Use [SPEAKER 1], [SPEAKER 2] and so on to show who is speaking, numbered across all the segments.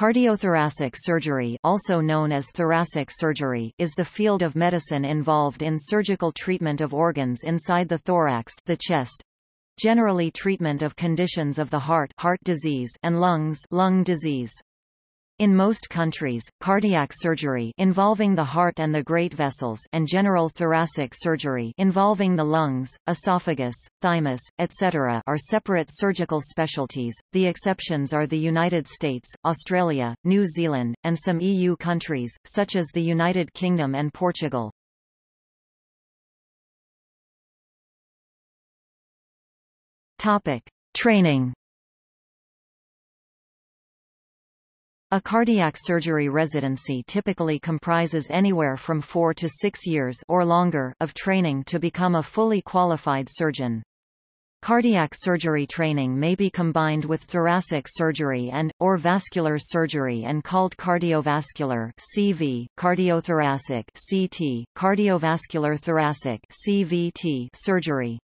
[SPEAKER 1] Cardiothoracic surgery also known as thoracic surgery is the field of medicine involved in surgical treatment of organs inside the thorax the chest, generally treatment of conditions of the heart heart disease and lungs lung disease. In most countries, cardiac surgery involving the heart and the great vessels and general thoracic surgery involving the lungs, esophagus, thymus, etc. are separate surgical specialties. The exceptions are the United States, Australia, New Zealand, and some EU countries, such as the United Kingdom and Portugal. Topic: Training A cardiac surgery residency typically comprises anywhere from four to six years or longer of training to become a fully qualified surgeon. Cardiac surgery training may be combined with thoracic surgery and, or vascular surgery and called cardiovascular CV, cardiothoracic CT, cardiovascular thoracic CVT surgery.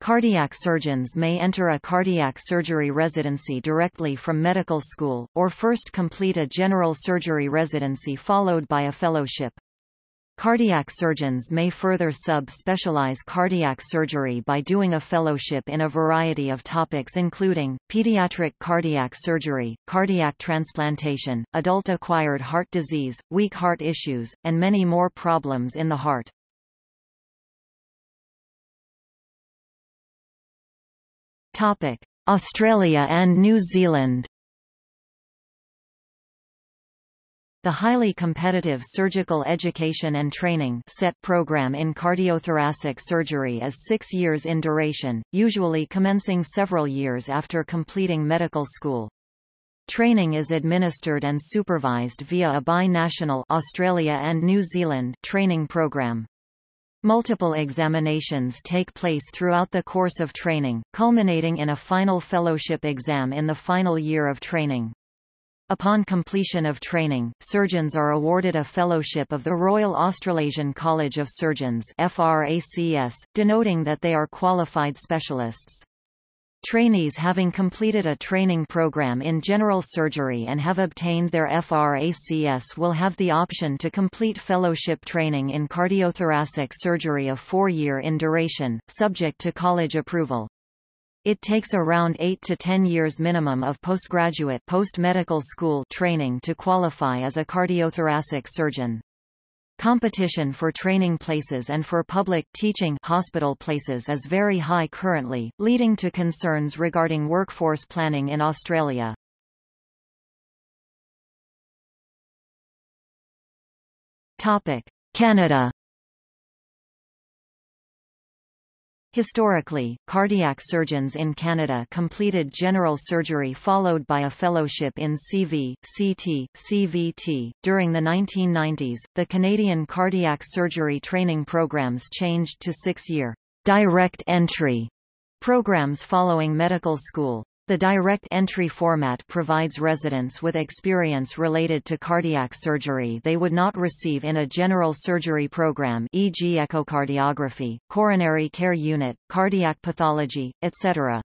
[SPEAKER 1] Cardiac surgeons may enter a cardiac surgery residency directly from medical school, or first complete a general surgery residency followed by a fellowship. Cardiac surgeons may further sub-specialize cardiac surgery by doing a fellowship in a variety of topics including, pediatric cardiac surgery, cardiac transplantation, adult acquired heart disease, weak heart issues, and many more problems in the heart. Topic: Australia and New Zealand. The highly competitive Surgical Education and Training SET program in cardiothoracic surgery is six years in duration, usually commencing several years after completing medical school. Training is administered and supervised via a bi-national Australia and New Zealand training program. Multiple examinations take place throughout the course of training, culminating in a final fellowship exam in the final year of training. Upon completion of training, surgeons are awarded a fellowship of the Royal Australasian College of Surgeons FRACS, denoting that they are qualified specialists. Trainees having completed a training program in general surgery and have obtained their FRACS will have the option to complete fellowship training in cardiothoracic surgery of four-year in duration, subject to college approval. It takes around 8 to 10 years minimum of postgraduate post-medical school training to qualify as a cardiothoracic surgeon. Competition for training places and for public teaching hospital places is very high currently, leading to concerns regarding workforce planning in Australia. Canada Historically, cardiac surgeons in Canada completed general surgery followed by a fellowship in CV, CT, CVT. During the 1990s, the Canadian cardiac surgery training programs changed to six-year direct entry programs following medical school. The direct entry format provides residents with experience related to cardiac surgery they would not receive in a general surgery program e.g. echocardiography, coronary care unit, cardiac pathology, etc.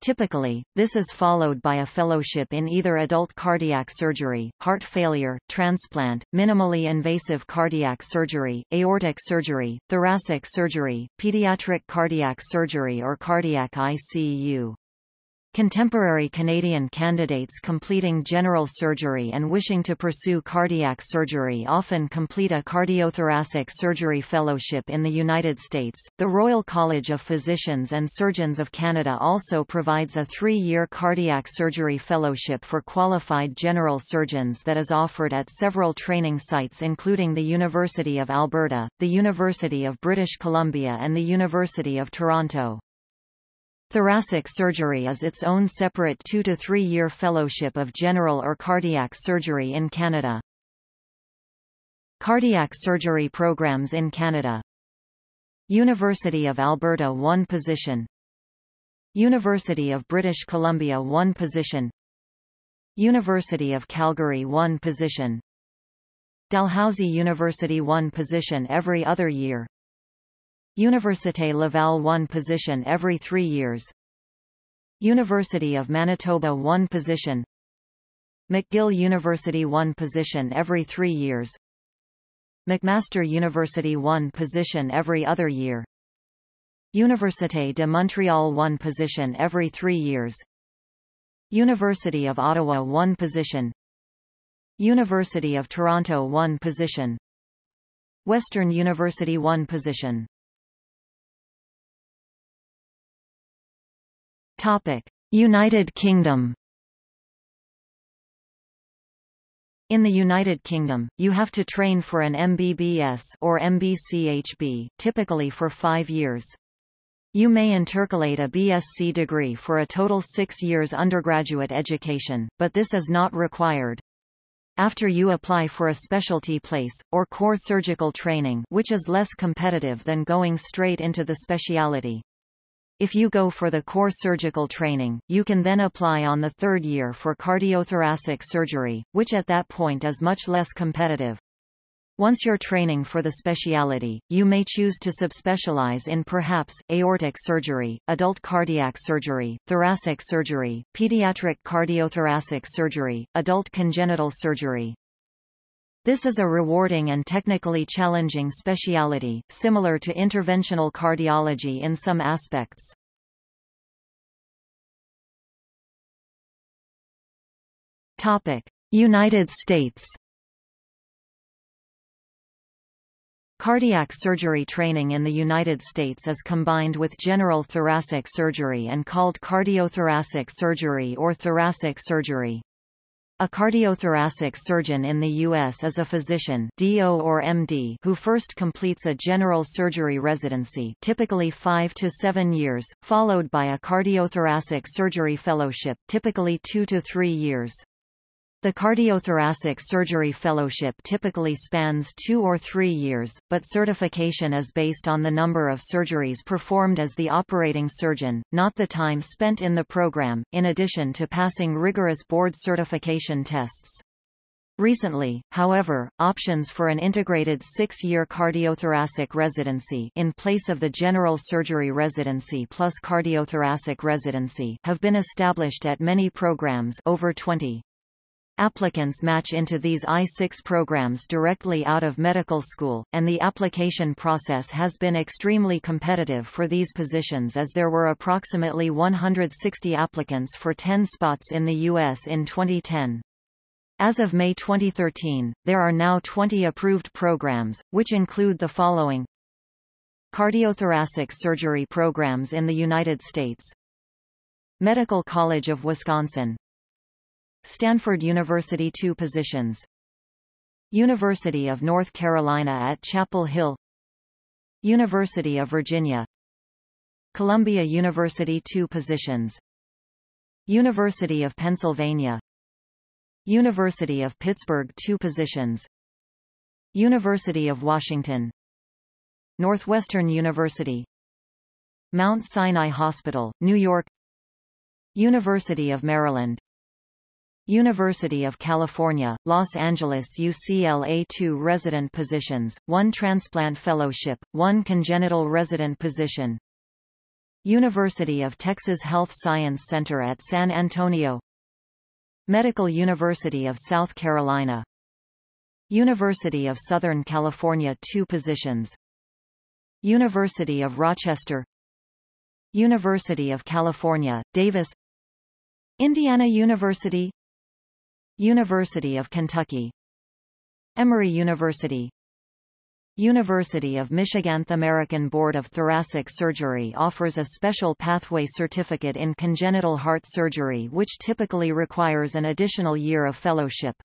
[SPEAKER 1] Typically, this is followed by a fellowship in either adult cardiac surgery, heart failure, transplant, minimally invasive cardiac surgery, aortic surgery, thoracic surgery, pediatric cardiac surgery or cardiac ICU. Contemporary Canadian candidates completing general surgery and wishing to pursue cardiac surgery often complete a cardiothoracic surgery fellowship in the United States. The Royal College of Physicians and Surgeons of Canada also provides a three-year cardiac surgery fellowship for qualified general surgeons that is offered at several training sites including the University of Alberta, the University of British Columbia and the University of Toronto. Thoracic surgery is its own separate two- to three-year fellowship of general or cardiac surgery in Canada. Cardiac surgery programs in Canada. University of Alberta 1 position. University of British Columbia 1 position. University of Calgary 1 position. Dalhousie University 1 position every other year Université Laval 1 position every three years. University of Manitoba 1 position. McGill University 1 position every three years. McMaster University 1 position every other year. Université de Montréal 1 position every three years. University of Ottawa 1 position. University of Toronto 1 position. Western University 1 position United Kingdom In the United Kingdom, you have to train for an MBBS or MBCHB, typically for five years. You may intercalate a BSc degree for a total six years undergraduate education, but this is not required. After you apply for a specialty place, or core surgical training which is less competitive than going straight into the speciality. If you go for the core surgical training, you can then apply on the third year for cardiothoracic surgery, which at that point is much less competitive. Once you're training for the speciality, you may choose to subspecialize in perhaps, aortic surgery, adult cardiac surgery, thoracic surgery, pediatric cardiothoracic surgery, adult congenital surgery, this is a rewarding and technically challenging speciality, similar to interventional cardiology in some aspects. Topic: United States. Cardiac surgery training in the United States is combined with general thoracic surgery and called cardiothoracic surgery or thoracic surgery. A cardiothoracic surgeon in the U.S. is a physician DO or MD who first completes a general surgery residency typically 5 to 7 years, followed by a cardiothoracic surgery fellowship typically 2 to 3 years. The cardiothoracic surgery fellowship typically spans two or three years, but certification is based on the number of surgeries performed as the operating surgeon, not the time spent in the program, in addition to passing rigorous board certification tests. Recently, however, options for an integrated six-year cardiothoracic residency in place of the general surgery residency plus cardiothoracic residency have been established at many programs over 20. Applicants match into these I-6 programs directly out of medical school, and the application process has been extremely competitive for these positions as there were approximately 160 applicants for 10 spots in the U.S. in 2010. As of May 2013, there are now 20 approved programs, which include the following Cardiothoracic surgery programs in the United States Medical College of Wisconsin Stanford University two positions. University of North Carolina at Chapel Hill. University of Virginia. Columbia University two positions. University of Pennsylvania. University of Pittsburgh two positions. University of Washington. Northwestern University. Mount Sinai Hospital, New York. University of Maryland University of California, Los Angeles UCLA 2 resident positions, 1 transplant fellowship, 1 congenital resident position. University of Texas Health Science Center at San Antonio. Medical University of South Carolina. University of Southern California 2 positions. University of Rochester. University of California, Davis. Indiana University University of Kentucky Emory University University of Michigan The American Board of Thoracic Surgery offers a special pathway certificate in congenital heart surgery which typically requires an additional year of fellowship.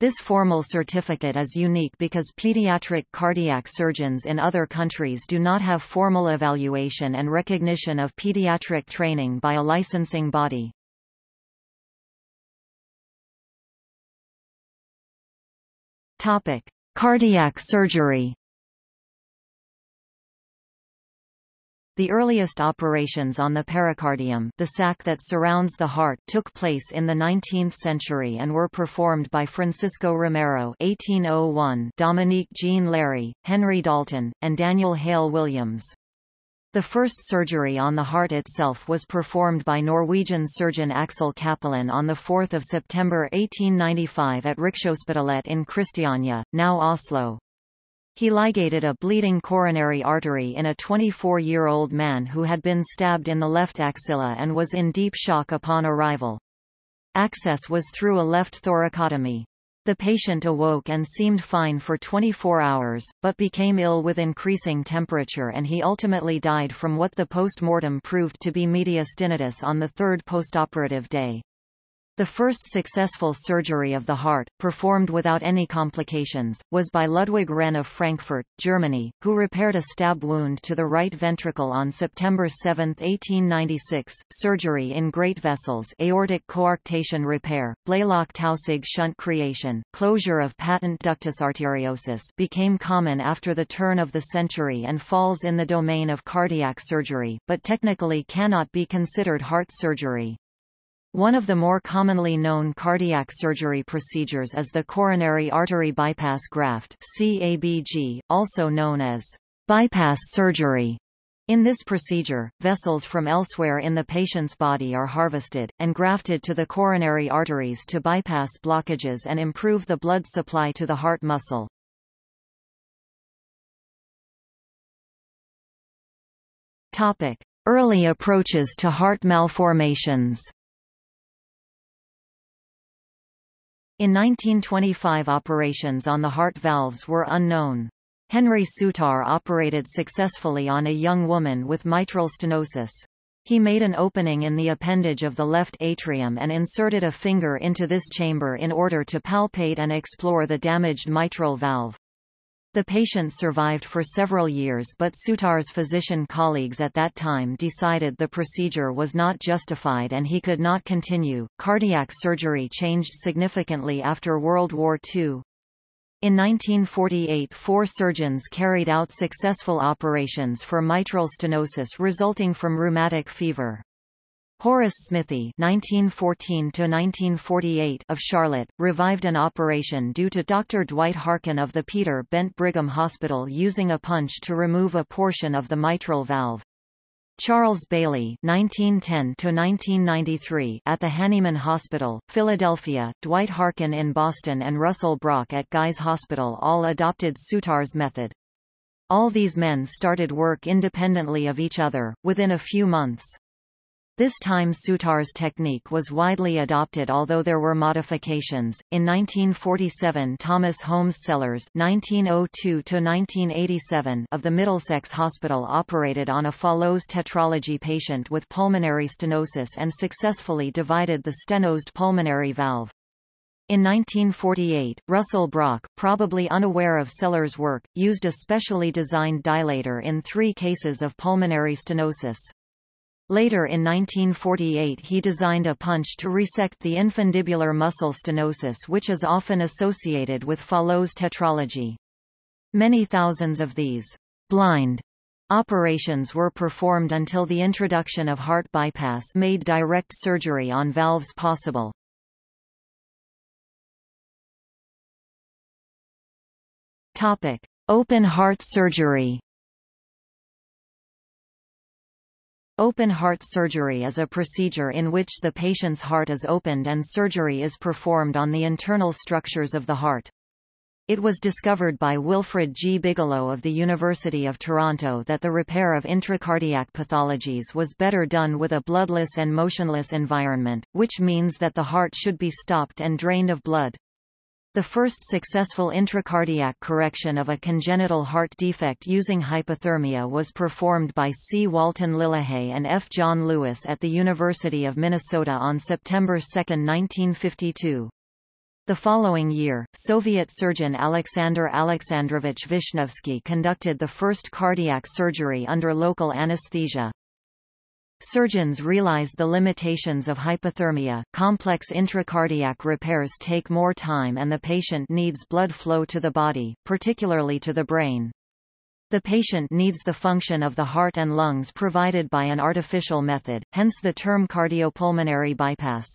[SPEAKER 1] This formal certificate is unique because pediatric cardiac surgeons in other countries do not have formal evaluation and recognition of pediatric training by a licensing body. Topic: Cardiac surgery. The earliest operations on the pericardium the sac that surrounds the heart took place in the 19th century and were performed by Francisco Romero 1801, Dominique Jean Larrey, Henry Dalton, and Daniel Hale Williams. The first surgery on the heart itself was performed by Norwegian surgeon Axel Cappelen on 4 September 1895 at Rikshospitalet in Christiania, now Oslo. He ligated a bleeding coronary artery in a 24-year-old man who had been stabbed in the left axilla and was in deep shock upon arrival. Access was through a left thoracotomy. The patient awoke and seemed fine for 24 hours, but became ill with increasing temperature and he ultimately died from what the post-mortem proved to be mediastinitis on the third postoperative day. The first successful surgery of the heart, performed without any complications, was by Ludwig Rehn of Frankfurt, Germany, who repaired a stab wound to the right ventricle on September 7, 1896. Surgery in great vessels aortic coarctation repair, Blalock-Taussig shunt creation, closure of patent ductus arteriosus became common after the turn of the century and falls in the domain of cardiac surgery, but technically cannot be considered heart surgery. One of the more commonly known cardiac surgery procedures is the coronary artery bypass graft CABG, also known as bypass surgery. In this procedure, vessels from elsewhere in the patient's body are harvested, and grafted to the coronary arteries to bypass blockages and improve the blood supply to the heart muscle. Early approaches to heart malformations In 1925 operations on the heart valves were unknown. Henry Souttar operated successfully on a young woman with mitral stenosis. He made an opening in the appendage of the left atrium and inserted a finger into this chamber in order to palpate and explore the damaged mitral valve. The patient survived for several years but Souttar's physician colleagues at that time decided the procedure was not justified and he could not continue. Cardiac surgery changed significantly after World War II. In 1948 four surgeons carried out successful operations for mitral stenosis resulting from rheumatic fever. Horace Smithy (1914–1948) of Charlotte revived an operation due to Dr. Dwight Harken of the Peter Bent Brigham Hospital using a punch to remove a portion of the mitral valve. Charles Bailey (1910–1993) at the Hahnemann Hospital, Philadelphia, Dwight Harken in Boston, and Russell Brock at Guy's Hospital all adopted Souttar's method. All these men started work independently of each other, within a few months. This time Souttar's technique was widely adopted although there were modifications. In 1947 Thomas Holmes Sellers (1902–1987) of the Middlesex Hospital operated on a Fallot's tetralogy patient with pulmonary stenosis and successfully divided the stenosed pulmonary valve. In 1948, Russell Brock, probably unaware of Sellers' work, used a specially designed dilator in three cases of pulmonary stenosis. Later in 1948 he designed a punch to resect the infundibular muscle stenosis which is often associated with Fallot's tetralogy. Many thousands of these blind operations were performed until the introduction of heart bypass made direct surgery on valves possible. Topic: Open heart surgery Open heart surgery is a procedure in which the patient's heart is opened and surgery is performed on the internal structures of the heart. It was discovered by Wilfred G. Bigelow of the University of Toronto that the repair of intracardiac pathologies was better done with a bloodless and motionless environment, which means that the heart should be stopped and drained of blood. The first successful intracardiac correction of a congenital heart defect using hypothermia was performed by C. Walton Lillehei and F. John Lewis at the University of Minnesota on September 2, 1952. The following year, Soviet surgeon Alexander Alexandrovich Vishnevsky conducted the first cardiac surgery under local anesthesia. Surgeons realized the limitations of hypothermia, complex intracardiac repairs take more time and the patient needs blood flow to the body, particularly to the brain. The patient needs the function of the heart and lungs provided by an artificial method, hence the term cardiopulmonary bypass.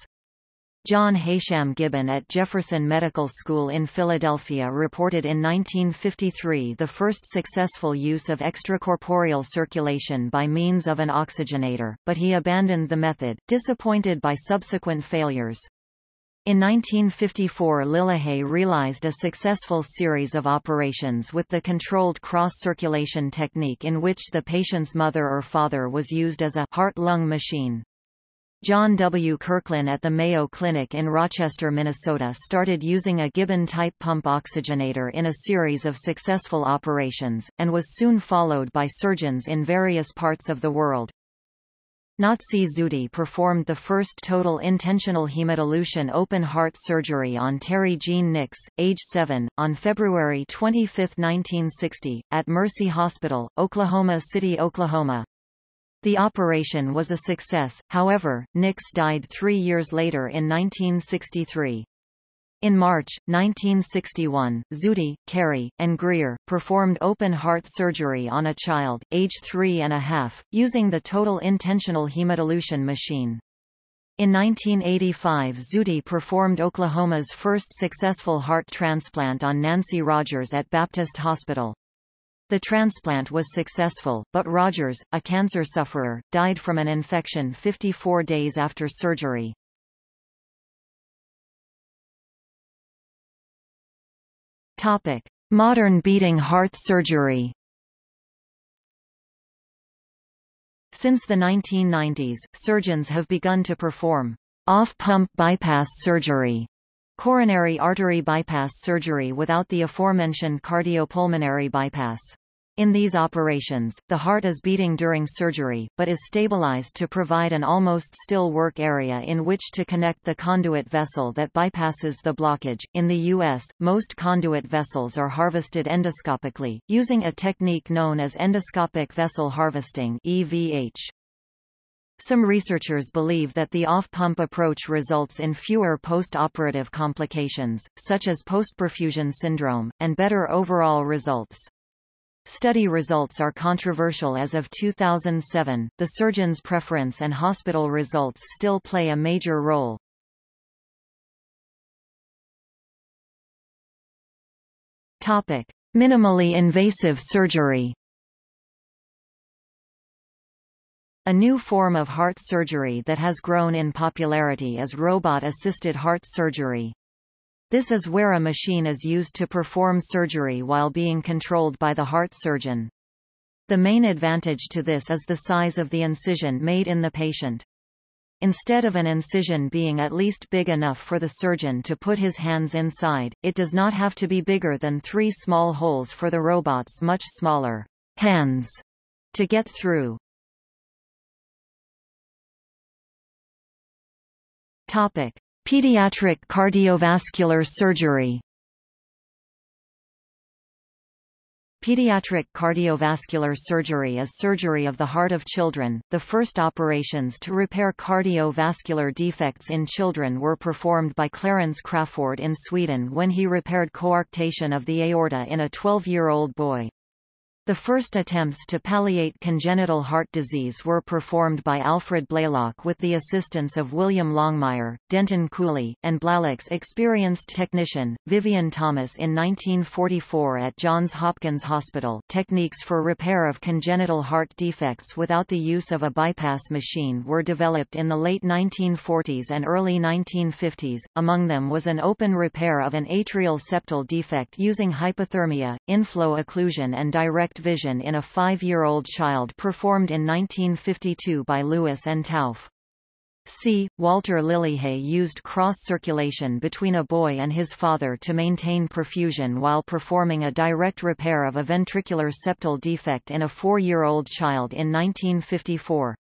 [SPEAKER 1] John Heysham Gibbon at Jefferson Medical School in Philadelphia reported in 1953 the first successful use of extracorporeal circulation by means of an oxygenator, but he abandoned the method, disappointed by subsequent failures. In 1954 Lillehei realized a successful series of operations with the controlled cross-circulation technique in which the patient's mother or father was used as a heart-lung machine. John W. Kirklin at the Mayo Clinic in Rochester, Minnesota started using a Gibbon-type pump oxygenator in a series of successful operations, and was soon followed by surgeons in various parts of the world. Nazih Zuhdi performed the first total intentional hemodilution open heart surgery on Terry Jean Nix, age 7, on February 25, 1960, at Mercy Hospital, Oklahoma City, Oklahoma. The operation was a success, however, Nix died three years later in 1963. In March, 1961, Zuhdi, Carey, and Greer, performed open-heart surgery on a child, age three and a half, using the total intentional hemodilution machine. In 1985 Zuhdi performed Oklahoma's first successful heart transplant on Nancy Rogers at Baptist Hospital. The transplant was successful, but Rogers, a cancer sufferer, died from an infection 54 days after surgery. Topic: Modern beating heart surgery. Since the 1990s, surgeons have begun to perform off-pump bypass surgery coronary artery bypass surgery without the aforementioned cardiopulmonary bypass. In these operations, the heart is beating during surgery, but is stabilized to provide an almost still work area in which to connect the conduit vessel that bypasses the blockage. In the U.S., most conduit vessels are harvested endoscopically, using a technique known as endoscopic vessel harvesting EVH. Some researchers believe that the off-pump approach results in fewer post-operative complications, such as post-perfusion syndrome, and better overall results. Study results are controversial as of 2007, the surgeon's preference and hospital results still play a major role. Topic. Minimally invasive surgery A new form of heart surgery that has grown in popularity is robot-assisted heart surgery. This is where a machine is used to perform surgery while being controlled by the heart surgeon. The main advantage to this is the size of the incision made in the patient. Instead of an incision being at least big enough for the surgeon to put his hands inside, it does not have to be bigger than three small holes for the robot's much smaller hands to get through. Topic. Pediatric cardiovascular surgery Pediatric cardiovascular surgery is surgery of the heart of children. The first operations to repair cardiovascular defects in children were performed by Clarence Crafoord in Sweden when he repaired coarctation of the aorta in a 12-year-old boy. The first attempts to palliate congenital heart disease were performed by Alfred Blalock with the assistance of William Longmire, Denton Cooley, and Blalock's experienced technician, Vivian Thomas in 1944 at Johns Hopkins Hospital. Techniques for repair of congenital heart defects without the use of a bypass machine were developed in the late 1940s and early 1950s, among them was an open repair of an atrial septal defect using hypothermia, inflow occlusion and direct vision in a five-year-old child performed in 1952 by Lewis and Tauf. C. Walter Lillehei used cross-circulation between a boy and his father to maintain perfusion while performing a direct repair of a ventricular septal defect in a four-year-old child in 1954.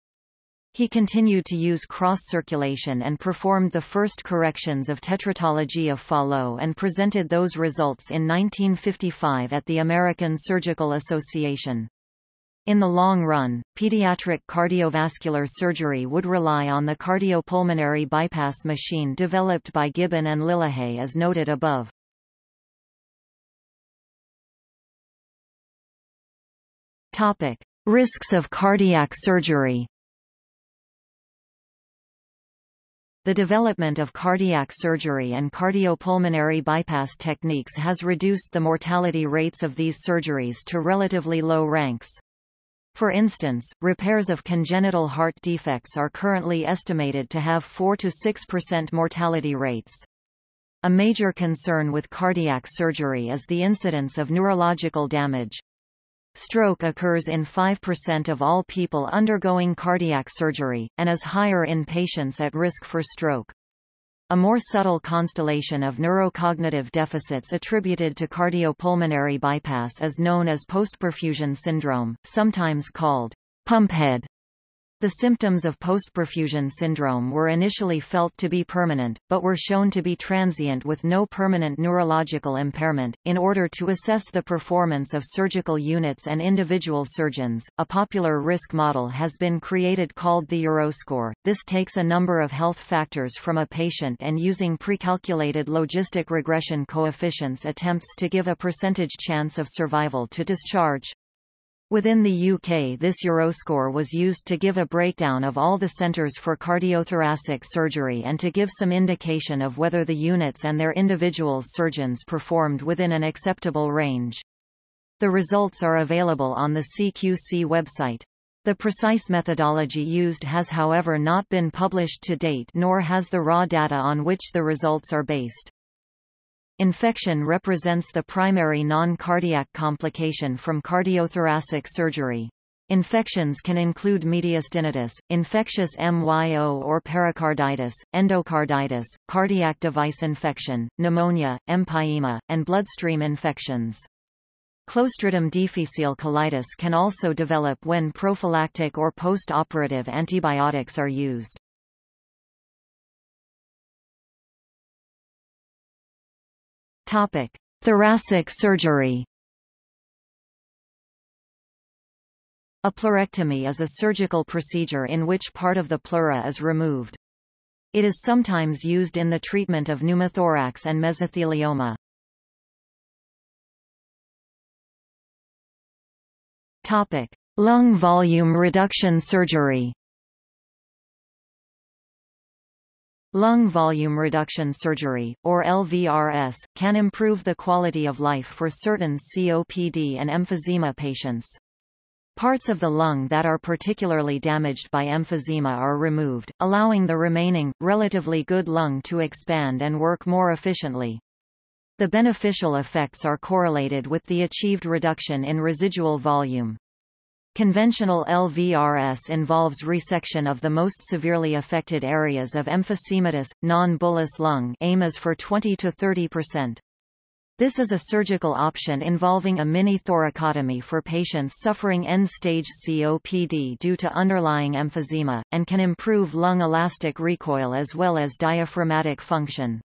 [SPEAKER 1] He continued to use cross-circulation and performed the first corrections of tetratology of Fallot and presented those results in 1955 at the American Surgical Association. In the long run, pediatric cardiovascular surgery would rely on the cardiopulmonary bypass machine developed by Gibbon and Lillehei as noted above. Topic. Risks of cardiac surgery The development of cardiac surgery and cardiopulmonary bypass techniques has reduced the mortality rates of these surgeries to relatively low ranks. For instance, repairs of congenital heart defects are currently estimated to have 4 to 6% mortality rates. A major concern with cardiac surgery is the incidence of neurological damage. Stroke occurs in 5% of all people undergoing cardiac surgery, and is higher in patients at risk for stroke. A more subtle constellation of neurocognitive deficits attributed to cardiopulmonary bypass is known as postperfusion syndrome, sometimes called pumphead. The symptoms of postperfusion syndrome were initially felt to be permanent, but were shown to be transient with no permanent neurological impairment. In order to assess the performance of surgical units and individual surgeons, a popular risk model has been created called the Euroscore. This takes a number of health factors from a patient and using precalculated logistic regression coefficients attempts to give a percentage chance of survival to discharge. Within the UK this Euroscore was used to give a breakdown of all the centres for cardiothoracic surgery and to give some indication of whether the units and their individual surgeons performed within an acceptable range. The results are available on the CQC website. The precise methodology used has however not been published to date nor has the raw data on which the results are based. Infection represents the primary non-cardiac complication from cardiothoracic surgery. Infections can include mediastinitis, infectious MYO or pericarditis, endocarditis, cardiac device infection, pneumonia, empyema, and bloodstream infections. Clostridium difficile colitis can also develop when prophylactic or post-operative antibiotics are used.
[SPEAKER 2] Topic: Thoracic surgery.
[SPEAKER 1] A pleurectomy is a surgical procedure in which part of the pleura is removed. It is sometimes used in the treatment of pneumothorax and mesothelioma.
[SPEAKER 2] Topic: Lung volume reduction surgery.
[SPEAKER 1] Lung volume reduction surgery, or LVRS, can improve the quality of life for certain COPD and emphysema patients. Parts of the lung that are particularly damaged by emphysema are removed, allowing the remaining, relatively good lung to expand and work more efficiently. The beneficial effects are correlated with the achieved reduction in residual volume. Conventional LVRS involves resection of the most severely affected areas of emphysematous, non-bullous lung aim is for 20 to 30%. This is a surgical option involving a mini-thoracotomy for patients suffering end-stage COPD due to underlying emphysema, and can improve lung elastic recoil as well as diaphragmatic function.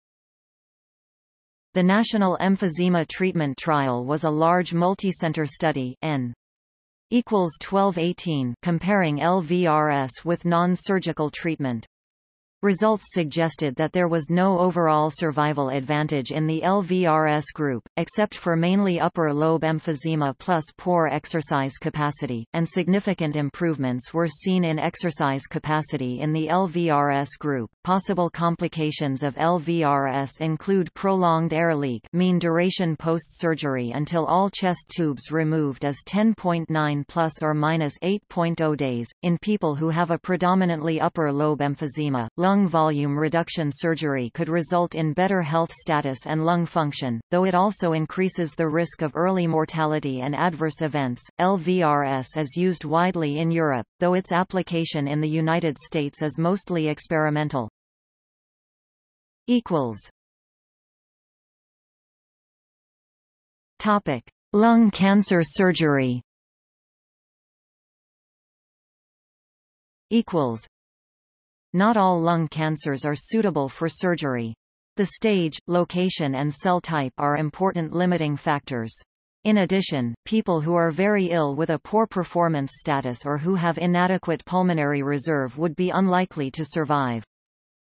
[SPEAKER 1] The National Emphysema Treatment Trial was a large multicenter study N equals 1218 comparing LVRS with non-surgical treatment. Results suggested that there was no overall survival advantage in the LVRS group, except for mainly upper lobe emphysema plus poor exercise capacity, and significant improvements were seen in exercise capacity in the LVRS group. Possible complications of LVRS include prolonged air leak mean duration post-surgery until all chest tubes removed is 10.9 plus or minus 8.0 days, in people who have a predominantly upper lobe emphysema, lung lung volume reduction surgery could result in better health status and lung function, though it also increases the risk of early mortality and adverse events. LVRS is used widely in Europe, though its application in the United States is mostly experimental.
[SPEAKER 2] equals Topic: Lung cancer surgery.
[SPEAKER 1] Equals not all lung cancers are suitable for surgery. The stage, location and cell type are important limiting factors. In addition, people who are very ill with a poor performance status or who have inadequate pulmonary reserve would be unlikely to survive.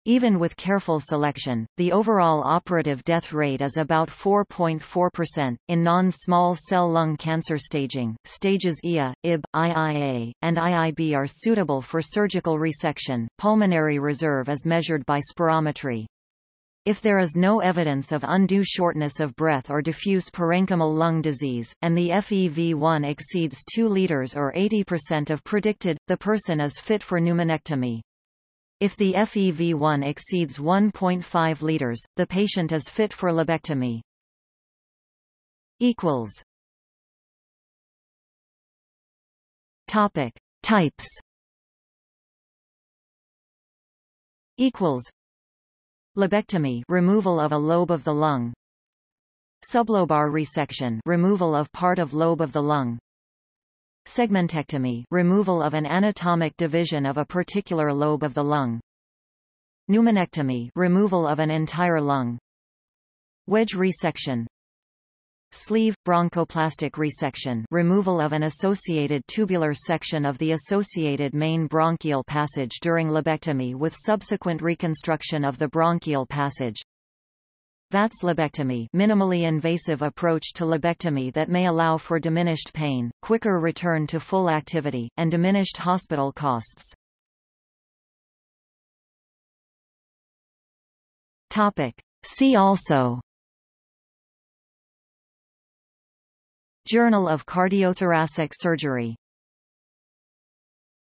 [SPEAKER 1] Even with careful selection, the overall operative death rate is about 4.4%. In non-small cell lung cancer staging, stages IA, IB, IIA, and IIB are suitable for surgical resection. Pulmonary reserve is measured by spirometry. If there is no evidence of undue shortness of breath or diffuse parenchymal lung disease, and the FEV1 exceeds 2 liters or 80% of predicted, the person is fit for pneumonectomy. If the FEV1 exceeds 1.5 liters, the patient is fit for lobectomy. Equals. Topic Types. Equals. Lobectomy, removal of a lobe of the lung. Sublobar resection, removal of part of lobe of the lung. Segmentectomy removal of an anatomic division of a particular lobe of the lung. Pneumonectomy removal of an entire lung. Wedge resection Sleeve, bronchoplastic resection removal of an associated tubular section of the associated main bronchial passage during lobectomy with subsequent reconstruction of the bronchial passage. VATS lobectomy minimally invasive approach to lobectomy that may allow for diminished pain, quicker return to full activity, and diminished hospital costs. Topic. See also Journal of Cardiothoracic Surgery